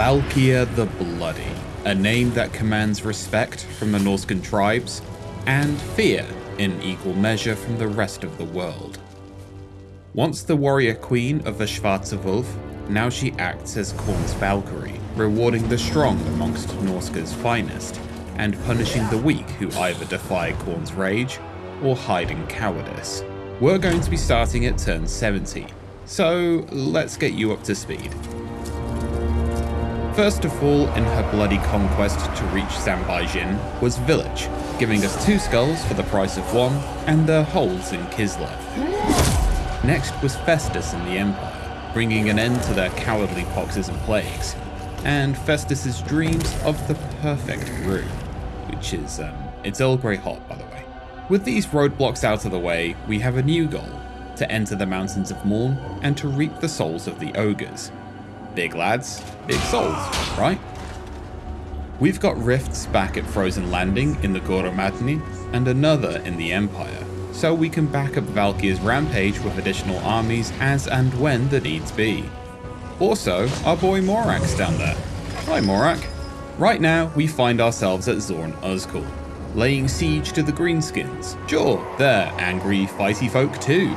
Valkia the Bloody, a name that commands respect from the Norscan tribes and fear in equal measure from the rest of the world. Once the warrior queen of the Schwarze Wolf, now she acts as Khorne's Valkyrie, rewarding the strong amongst Norsca's finest, and punishing the weak who either defy Khorne's rage or hide in cowardice. We're going to be starting at turn 70, so let's get you up to speed. First of all in her bloody conquest to reach Zanbaijing was Village, giving us two skulls for the price of one, and their holes in Kislev. Next was Festus in the Empire, bringing an end to their cowardly poxes and plagues, and Festus's dreams of the perfect brew, which is, um, it's Earl Grey hot by the way. With these roadblocks out of the way, we have a new goal, to enter the Mountains of Morn and to reap the souls of the ogres. Big lads, big souls, right? We've got rifts back at Frozen Landing in the Goromadny and another in the Empire, so we can back up Valkia's rampage with additional armies as and when the needs be. Also, our boy Morak's down there. Hi Morak. Right now, we find ourselves at Zorn Uzkul, laying siege to the Greenskins. Sure, they're angry, fighty folk too.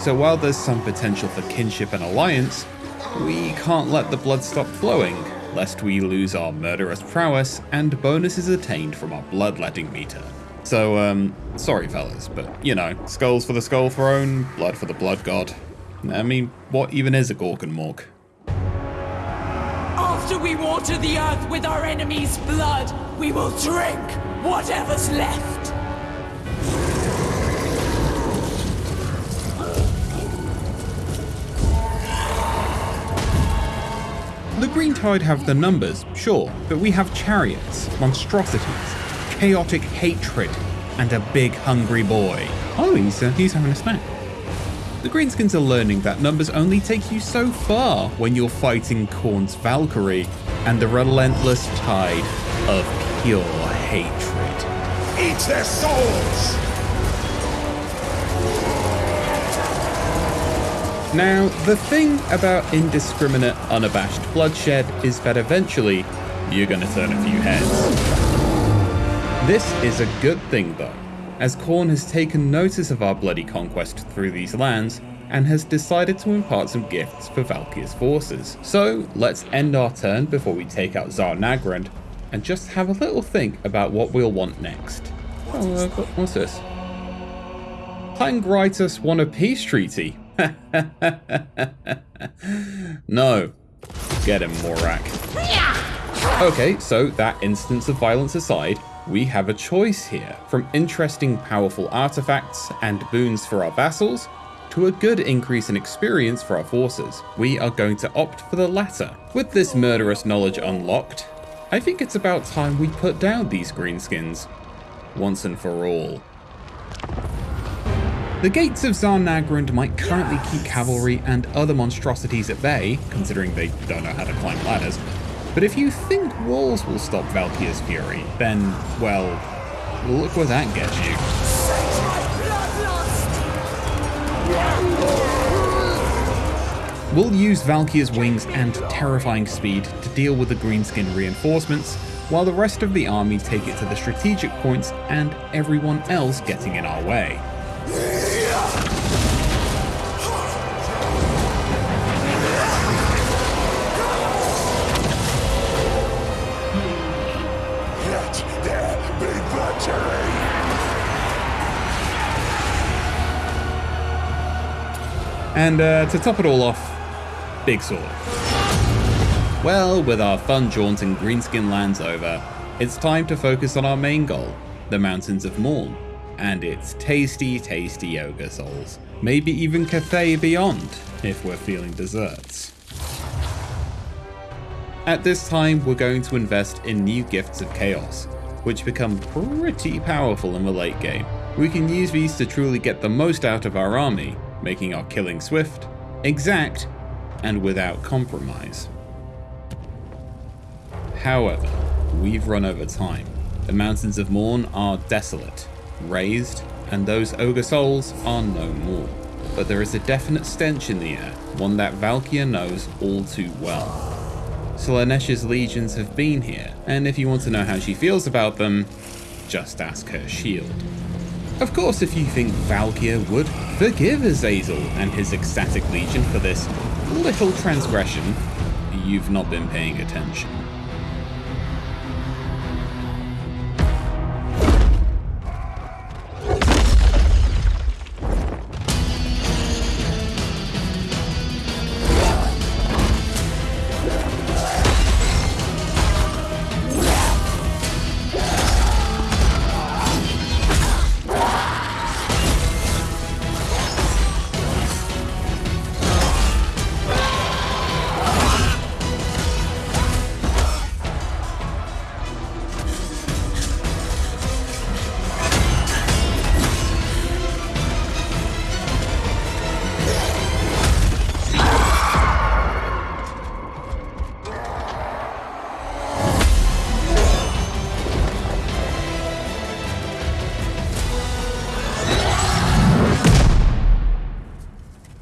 So while there's some potential for kinship and alliance, we can't let the blood stop flowing, lest we lose our murderous prowess and bonuses attained from our bloodletting meter. So, um, sorry fellas, but, you know, skulls for the skull throne, blood for the blood god. I mean, what even is a Gorkenmork? After we water the earth with our enemy's blood, we will drink whatever's left. The Green Tide have the numbers, sure, but we have chariots, monstrosities, chaotic hatred, and a big hungry boy. Oh, he's, uh, he's having a snack. The Greenskins are learning that numbers only take you so far when you're fighting Khorne's Valkyrie and the relentless tide of pure hatred. Eat their souls! Now, the thing about indiscriminate, unabashed bloodshed is that eventually you're gonna turn a few heads. This is a good thing though, as Khorne has taken notice of our bloody conquest through these lands and has decided to impart some gifts for Valkia's forces. So let's end our turn before we take out Zharr-Naggrund and just have a little think about what we'll want next. Oh, what's this? Plangritus won a peace treaty. no. Get him, Morak. Okay, so that instance of violence aside, we have a choice here. From interesting powerful artifacts and boons for our vassals, to a good increase in experience for our forces. We are going to opt for the latter. With this murderous knowledge unlocked, I think it's about time we put down these greenskins. Once and for all. The gates of Zharr-Naggrund might currently keep cavalry and other monstrosities at bay, considering they don't know how to climb ladders, but if you think walls will stop Valkia's fury, then, well, look where that gets you. We'll use Valkia's wings and terrifying speed to deal with the greenskin reinforcements, while the rest of the army take it to the strategic points and everyone else getting in our way. And uh, to top it all off, Big Sword. Well, with our fun jaunt in Greenskin lands over, it's time to focus on our main goal, the Mountains of Morn, and its tasty, tasty ogre souls. Maybe even Cathay beyond, if we're feeling desserts. At this time, we're going to invest in new Gifts of Chaos, which become pretty powerful in the late game. We can use these to truly get the most out of our army, making our killing swift, exact, and without compromise. However, we've run over time. The Mountains of Morn are desolate, razed, and those ogre souls are no more. But there is a definite stench in the air, one that Valkia knows all too well. Slaanesh's legions have been here, and if you want to know how she feels about them, just ask her shield. Of course, if you think Valkia would forgive Azazel and his ecstatic legion for this little transgression, you've not been paying attention.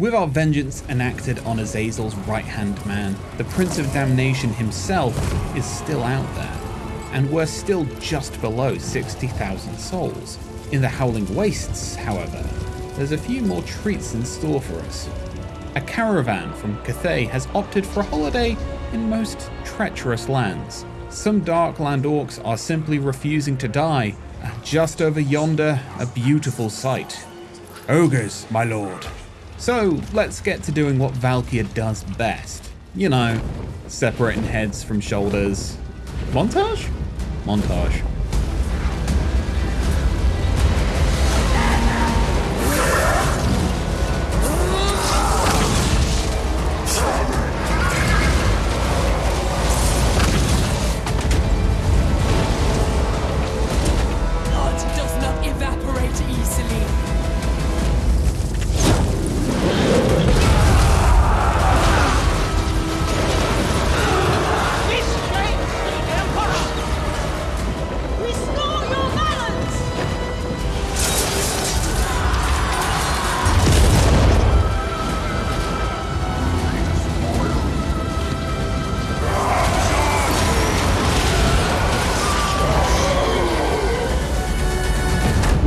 With our vengeance enacted on Azazel's right-hand man, the Prince of Damnation himself is still out there, and we're still just below 60,000 souls. In the Howling Wastes, however, there's a few more treats in store for us. A caravan from Cathay has opted for a holiday in most treacherous lands. Some Darkland orcs are simply refusing to die. Just over yonder, a beautiful sight. Ogres, my lord. So let's get to doing what Valkia does best. You know, separating heads from shoulders. Montage? Montage.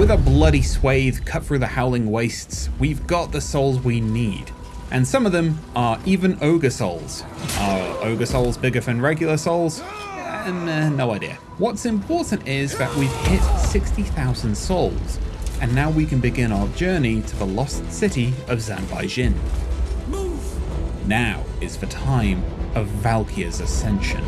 With a bloody swathe cut through the howling wastes, we've got the souls we need. And some of them are even ogre souls. Are ogre souls bigger than regular souls? Um, uh, no idea. What's important is that we've hit 60,000 souls, and now we can begin our journey to the lost city of Zanbaijing. Now is the time of Valkia's ascension.